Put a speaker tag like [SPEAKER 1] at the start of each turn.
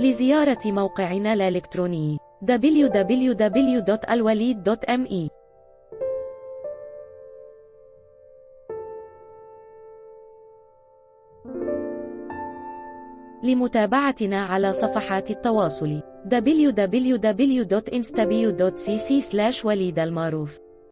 [SPEAKER 1] لزيارة موقعنا الإلكتروني www.alwalid.me لمتابعتنا على صفحات التواصل www.instabio.cc وليد المعروف.